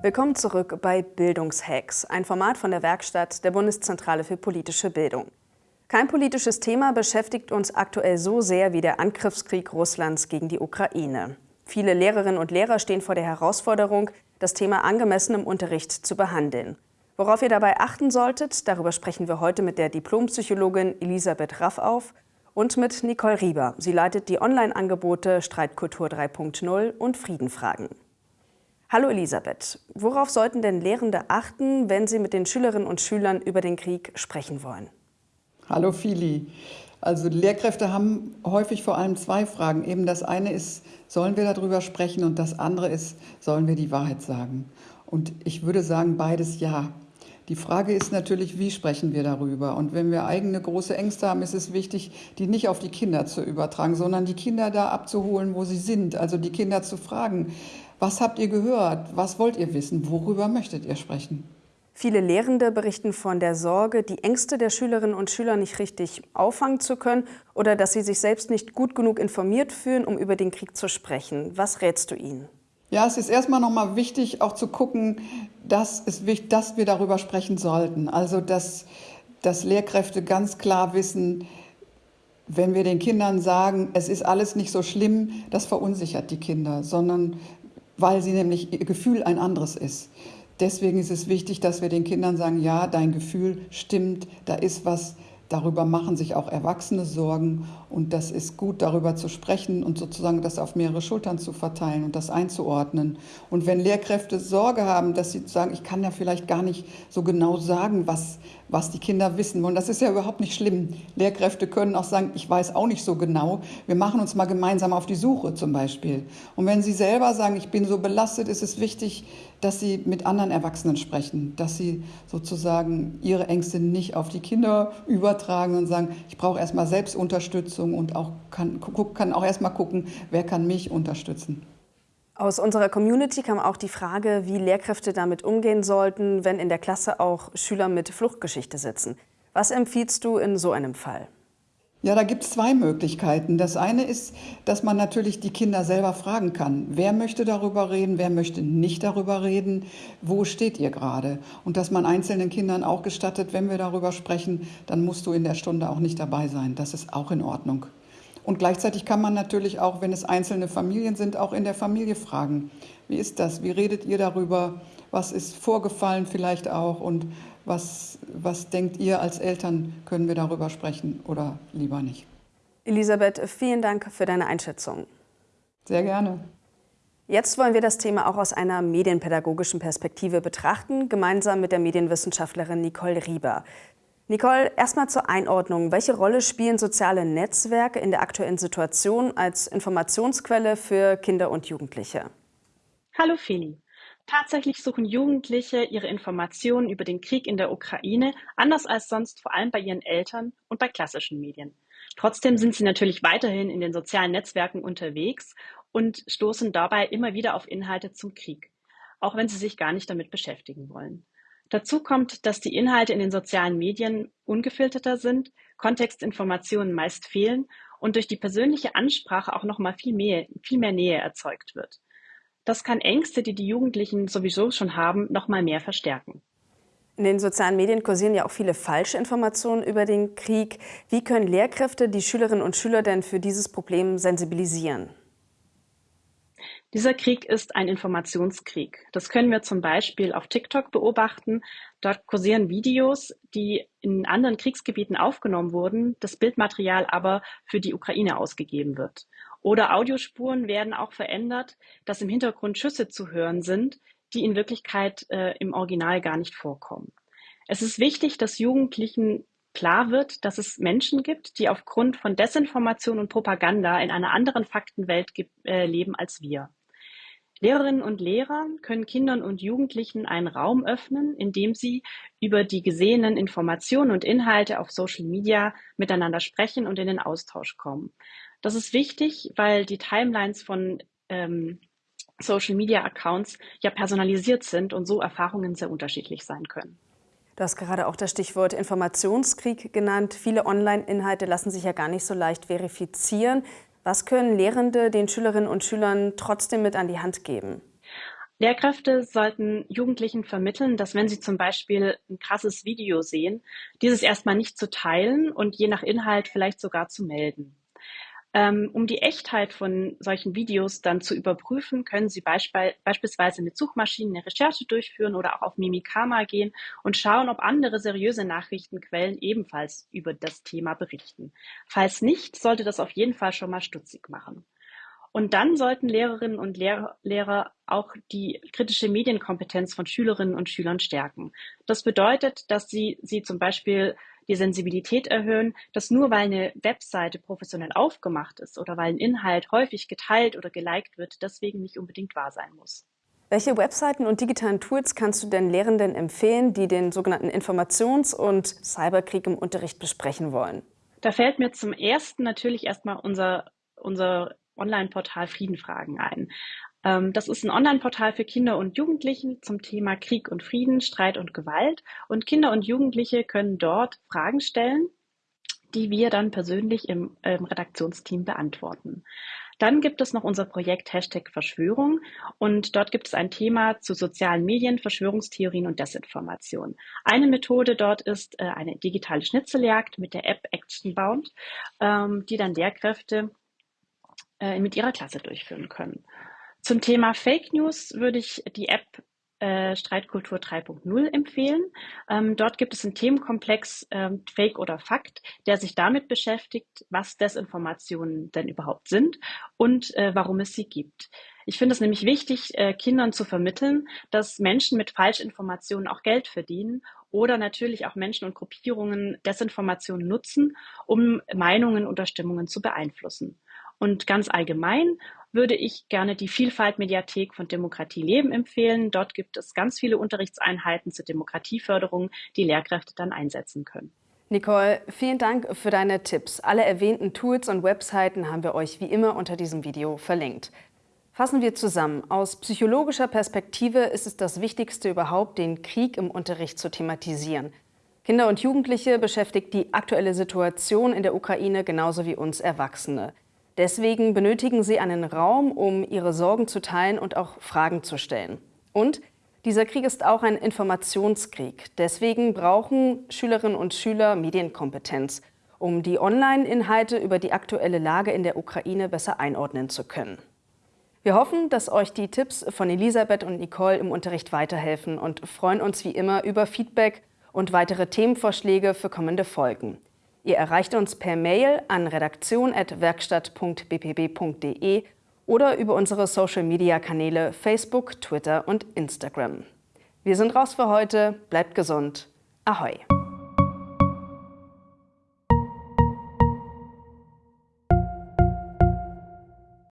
Willkommen zurück bei Bildungshacks, ein Format von der Werkstatt der Bundeszentrale für politische Bildung. Kein politisches Thema beschäftigt uns aktuell so sehr wie der Angriffskrieg Russlands gegen die Ukraine. Viele Lehrerinnen und Lehrer stehen vor der Herausforderung, das Thema angemessen im Unterricht zu behandeln. Worauf ihr dabei achten solltet, darüber sprechen wir heute mit der Diplompsychologin Elisabeth Raff auf und mit Nicole Rieber. Sie leitet die Online-Angebote Streitkultur 3.0 und Friedenfragen. Hallo Elisabeth, worauf sollten denn Lehrende achten, wenn sie mit den Schülerinnen und Schülern über den Krieg sprechen wollen? Hallo Fili. Also Lehrkräfte haben häufig vor allem zwei Fragen. Eben das eine ist, sollen wir darüber sprechen? Und das andere ist, sollen wir die Wahrheit sagen? Und ich würde sagen, beides ja. Die Frage ist natürlich, wie sprechen wir darüber? Und wenn wir eigene große Ängste haben, ist es wichtig, die nicht auf die Kinder zu übertragen, sondern die Kinder da abzuholen, wo sie sind. Also die Kinder zu fragen, was habt ihr gehört? Was wollt ihr wissen? Worüber möchtet ihr sprechen? Viele Lehrende berichten von der Sorge, die Ängste der Schülerinnen und Schüler nicht richtig auffangen zu können oder dass sie sich selbst nicht gut genug informiert fühlen, um über den Krieg zu sprechen. Was rätst du ihnen? Ja, es ist erstmal nochmal wichtig, auch zu gucken, dass, es, dass wir darüber sprechen sollten. Also, dass, dass Lehrkräfte ganz klar wissen, wenn wir den Kindern sagen, es ist alles nicht so schlimm, das verunsichert die Kinder, sondern weil sie nämlich ihr Gefühl ein anderes ist. Deswegen ist es wichtig, dass wir den Kindern sagen, ja, dein Gefühl stimmt, da ist was, darüber machen sich auch Erwachsene Sorgen und das ist gut, darüber zu sprechen und sozusagen das auf mehrere Schultern zu verteilen und das einzuordnen. Und wenn Lehrkräfte Sorge haben, dass sie sagen, ich kann ja vielleicht gar nicht so genau sagen, was, was die Kinder wissen wollen. Das ist ja überhaupt nicht schlimm. Lehrkräfte können auch sagen, ich weiß auch nicht so genau. Wir machen uns mal gemeinsam auf die Suche zum Beispiel. Und wenn sie selber sagen, ich bin so belastet, ist es wichtig, dass sie mit anderen Erwachsenen sprechen, dass sie sozusagen ihre Ängste nicht auf die Kinder übertragen und sagen, ich brauche erstmal Selbstunterstützung und auch kann, kann auch erstmal gucken, wer kann mich unterstützen. Aus unserer Community kam auch die Frage, wie Lehrkräfte damit umgehen sollten, wenn in der Klasse auch Schüler mit Fluchtgeschichte sitzen. Was empfiehlst du in so einem Fall? Ja, da gibt es zwei Möglichkeiten. Das eine ist, dass man natürlich die Kinder selber fragen kann. Wer möchte darüber reden, wer möchte nicht darüber reden, wo steht ihr gerade? Und dass man einzelnen Kindern auch gestattet, wenn wir darüber sprechen, dann musst du in der Stunde auch nicht dabei sein. Das ist auch in Ordnung. Und gleichzeitig kann man natürlich auch, wenn es einzelne Familien sind, auch in der Familie fragen. Wie ist das? Wie redet ihr darüber? Was ist vorgefallen vielleicht auch? Und was, was denkt ihr als Eltern? Können wir darüber sprechen oder lieber nicht? Elisabeth, vielen Dank für deine Einschätzung. Sehr gerne. Jetzt wollen wir das Thema auch aus einer medienpädagogischen Perspektive betrachten, gemeinsam mit der Medienwissenschaftlerin Nicole Rieber. Nicole, erstmal zur Einordnung. Welche Rolle spielen soziale Netzwerke in der aktuellen Situation als Informationsquelle für Kinder und Jugendliche? Hallo Feli. Tatsächlich suchen Jugendliche ihre Informationen über den Krieg in der Ukraine anders als sonst vor allem bei ihren Eltern und bei klassischen Medien. Trotzdem sind sie natürlich weiterhin in den sozialen Netzwerken unterwegs und stoßen dabei immer wieder auf Inhalte zum Krieg, auch wenn sie sich gar nicht damit beschäftigen wollen. Dazu kommt, dass die Inhalte in den sozialen Medien ungefilterter sind, Kontextinformationen meist fehlen und durch die persönliche Ansprache auch noch mal viel mehr, viel mehr Nähe erzeugt wird. Das kann Ängste, die die Jugendlichen sowieso schon haben, noch mal mehr verstärken. In den sozialen Medien kursieren ja auch viele falsche Informationen über den Krieg. Wie können Lehrkräfte die Schülerinnen und Schüler denn für dieses Problem sensibilisieren? Dieser Krieg ist ein Informationskrieg. Das können wir zum Beispiel auf TikTok beobachten. Dort kursieren Videos, die in anderen Kriegsgebieten aufgenommen wurden, das Bildmaterial aber für die Ukraine ausgegeben wird. Oder Audiospuren werden auch verändert, dass im Hintergrund Schüsse zu hören sind, die in Wirklichkeit äh, im Original gar nicht vorkommen. Es ist wichtig, dass Jugendlichen klar wird, dass es Menschen gibt, die aufgrund von Desinformation und Propaganda in einer anderen Faktenwelt äh, leben als wir. Lehrerinnen und Lehrer können Kindern und Jugendlichen einen Raum öffnen, in dem sie über die gesehenen Informationen und Inhalte auf Social Media miteinander sprechen und in den Austausch kommen. Das ist wichtig, weil die Timelines von ähm, Social Media Accounts ja personalisiert sind und so Erfahrungen sehr unterschiedlich sein können. Du hast gerade auch das Stichwort Informationskrieg genannt. Viele Online-Inhalte lassen sich ja gar nicht so leicht verifizieren. Was können Lehrende den Schülerinnen und Schülern trotzdem mit an die Hand geben? Lehrkräfte sollten Jugendlichen vermitteln, dass wenn sie zum Beispiel ein krasses Video sehen, dieses erstmal nicht zu teilen und je nach Inhalt vielleicht sogar zu melden. Ähm, um die Echtheit von solchen Videos dann zu überprüfen, können Sie beisp beispielsweise mit Suchmaschinen eine Recherche durchführen oder auch auf Mimikama gehen und schauen, ob andere seriöse Nachrichtenquellen ebenfalls über das Thema berichten. Falls nicht, sollte das auf jeden Fall schon mal stutzig machen. Und dann sollten Lehrerinnen und Lehrer, Lehrer auch die kritische Medienkompetenz von Schülerinnen und Schülern stärken. Das bedeutet, dass sie, sie zum Beispiel die Sensibilität erhöhen, dass nur weil eine Webseite professionell aufgemacht ist oder weil ein Inhalt häufig geteilt oder geliked wird, deswegen nicht unbedingt wahr sein muss. Welche Webseiten und digitalen Tools kannst du denn Lehrenden empfehlen, die den sogenannten Informations- und Cyberkrieg im Unterricht besprechen wollen? Da fällt mir zum ersten natürlich erstmal unser, unser Online-Portal Friedenfragen ein. Ähm, das ist ein Online-Portal für Kinder und Jugendliche zum Thema Krieg und Frieden, Streit und Gewalt. Und Kinder und Jugendliche können dort Fragen stellen, die wir dann persönlich im, im Redaktionsteam beantworten. Dann gibt es noch unser Projekt Hashtag Verschwörung und dort gibt es ein Thema zu sozialen Medien, Verschwörungstheorien und Desinformation. Eine Methode dort ist äh, eine digitale Schnitzeljagd mit der App Actionbound, ähm, die dann Lehrkräfte äh, mit ihrer Klasse durchführen können. Zum Thema Fake News würde ich die App äh, Streitkultur 3.0 empfehlen. Ähm, dort gibt es einen Themenkomplex ähm, Fake oder Fakt, der sich damit beschäftigt, was Desinformationen denn überhaupt sind und äh, warum es sie gibt. Ich finde es nämlich wichtig, äh, Kindern zu vermitteln, dass Menschen mit Falschinformationen auch Geld verdienen oder natürlich auch Menschen und Gruppierungen Desinformationen nutzen, um Meinungen oder Stimmungen zu beeinflussen. Und ganz allgemein würde ich gerne die Vielfalt-Mediathek von Demokratie Leben empfehlen. Dort gibt es ganz viele Unterrichtseinheiten zur Demokratieförderung, die Lehrkräfte dann einsetzen können. Nicole, vielen Dank für deine Tipps. Alle erwähnten Tools und Webseiten haben wir euch wie immer unter diesem Video verlinkt. Fassen wir zusammen. Aus psychologischer Perspektive ist es das Wichtigste überhaupt, den Krieg im Unterricht zu thematisieren. Kinder und Jugendliche beschäftigt die aktuelle Situation in der Ukraine genauso wie uns Erwachsene. Deswegen benötigen sie einen Raum, um ihre Sorgen zu teilen und auch Fragen zu stellen. Und dieser Krieg ist auch ein Informationskrieg. Deswegen brauchen Schülerinnen und Schüler Medienkompetenz, um die Online-Inhalte über die aktuelle Lage in der Ukraine besser einordnen zu können. Wir hoffen, dass euch die Tipps von Elisabeth und Nicole im Unterricht weiterhelfen und freuen uns wie immer über Feedback und weitere Themenvorschläge für kommende Folgen. Ihr erreicht uns per Mail an redaktion.werkstatt.bpb.de oder über unsere Social-Media-Kanäle Facebook, Twitter und Instagram. Wir sind raus für heute. Bleibt gesund. Ahoi!